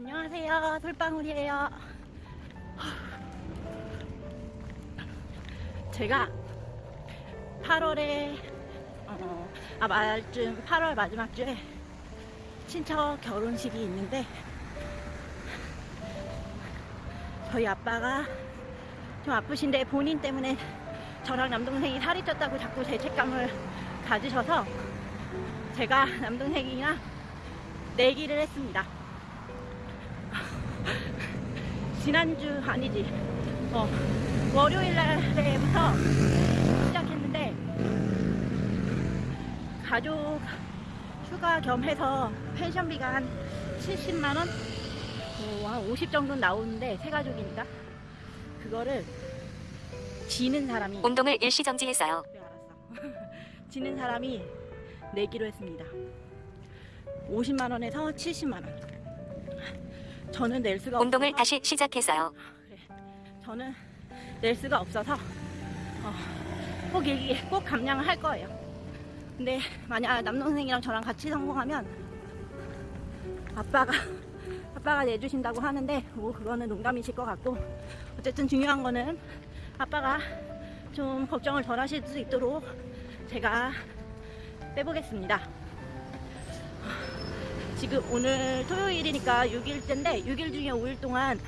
안녕하세요. 솔방울이에요. 제가 8월에 어, 아 말쯤 8월 마지막 주에 친척 결혼식이 있는데 저희 아빠가 좀 아프신데 본인 때문에 저랑 남동생이 살이 쪘다고 자꾸 죄책감을 가지셔서 제가 남동생이랑 내기를 했습니다. 지난주 아니지. 어, 월요일 날부터 시작했는데 가족 휴가 겸 해서 펜션비가 한 70만원? 어, 한50 정도 나오는데 세 가족이니까 그거를 지는 사람이 운동을 일시 정지했어요. 그래 알았어. 지는 사람이 내기로 했습니다. 50만원에서 70만원 저는 낼 수가 운동을 없어서 다시 시작했어요. 그래. 저는 낼 수가 없어서 어, 꼭 얘기, 꼭 감량을 할 거예요. 근데 만약 남동생이랑 저랑 같이 성공하면 아빠가 아빠가 내주신다고 하는데 뭐 그거는 농담이실 것 같고 어쨌든 중요한 거는 아빠가 좀 걱정을 덜 하실 수 있도록 제가 빼보겠습니다. 지금 오늘 토요일이니까 6일째인데 6일 중에 5일 동안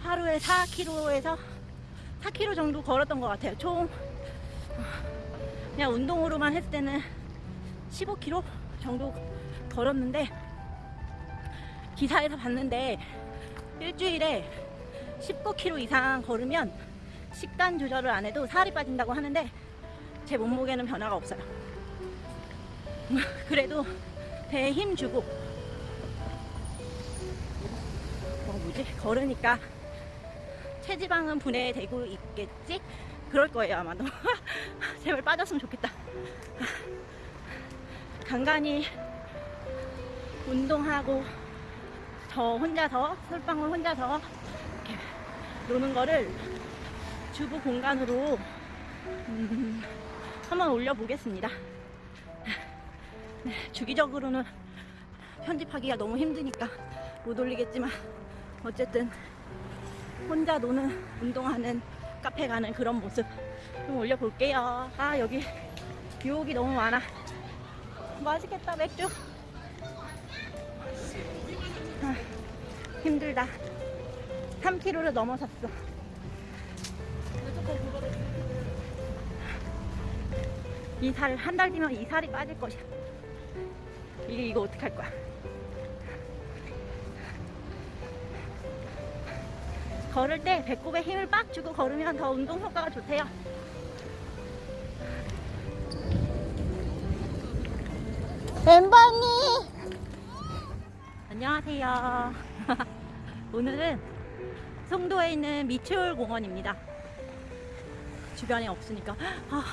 하루에 4km에서 4km 정도 걸었던 것 같아요. 총 그냥 운동으로만 했을 때는 15km 정도 걸었는데 기사에서 봤는데 일주일에 19km 이상 걸으면 식단 조절을 안 해도 살이 빠진다고 하는데 제 몸무게는 변화가 없어요. 그래도 배에 힘 주고. 뭐 뭐지? 걸으니까 체지방은 분해되고 있겠지? 그럴 거예요 아마도. 제발 빠졌으면 좋겠다. 간간히 운동하고 저 혼자서 솔방울 혼자서 이렇게 노는 거를 주부 공간으로 음, 한번 올려보겠습니다. 네, 주기적으로는 편집하기가 너무 힘드니까 못 올리겠지만 어쨌든 혼자 노는 운동하는 카페 가는 그런 모습 좀 올려볼게요. 아 여기 유혹이 너무 많아. 맛있겠다 맥주. 아, 힘들다. 3kg를 넘어섰어. 이 살 한 달 뒤면 이 살이 빠질 것이야 이게 이거 어떻게 할 거야? 걸을 때 배꼽에 힘을 빡 주고 걸으면 더 운동 효과가 좋대요. 엠버니 안녕하세요. 오늘은 송도에 있는 미추홀 공원입니다. 주변에 없으니까 아,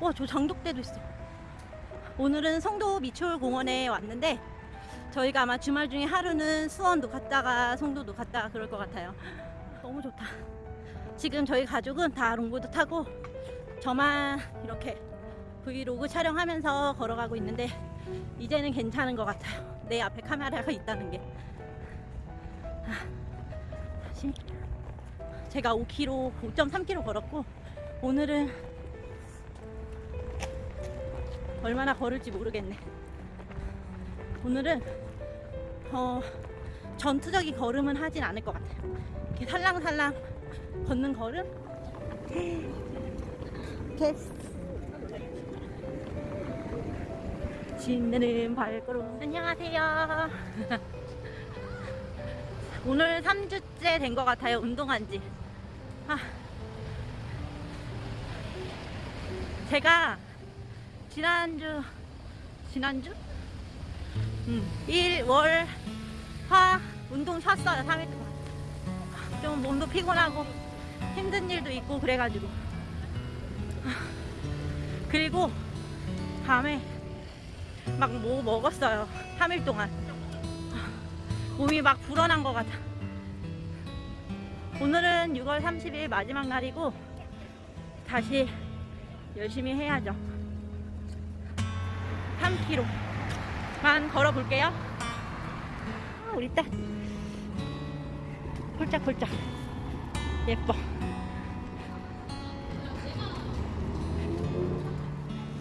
와 저 장독대도 있어. 오늘은 송도 미추홀 공원에 왔는데 저희가 아마 주말 중에 하루는 수원도 갔다가 송도도 갔다가 그럴 것 같아요. 너무 좋다. 지금 저희 가족은 다 롱보드 타고 저만 이렇게 브이로그 촬영하면서 걸어가고 있는데 이제는 괜찮은 것 같아요. 내 앞에 카메라가 있다는 게. 아, 제가 5km 5.3km 걸었고 오늘은 얼마나 걸을지 모르겠네. 오늘은 어, 전투적인 걸음은 하진 않을 것 같아요. 이렇게 살랑살랑 걷는 걸음. 신내는 발걸음. 안녕하세요. 오늘 3주째 된 것 같아요. 운동한 지. 아. 제가 지난주 지난주? 음, 1, 월, 화 운동 쉬었어요 3일 동안. 좀 몸도 피곤하고 힘든 일도 있고 그래가지고. 그리고 밤에 막 뭐 먹었어요 3일 동안. 몸이 막 불어난 것 같아. 오늘은 6월 30일 마지막 날이고 다시 열심히 해야죠 3km만 걸어 볼게요 우리 딸. 폴짝폴짝. 예뻐.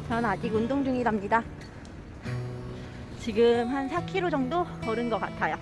전 아직 운동 중이랍니다. 지금 한 4km 정도 걸은 것 같아요.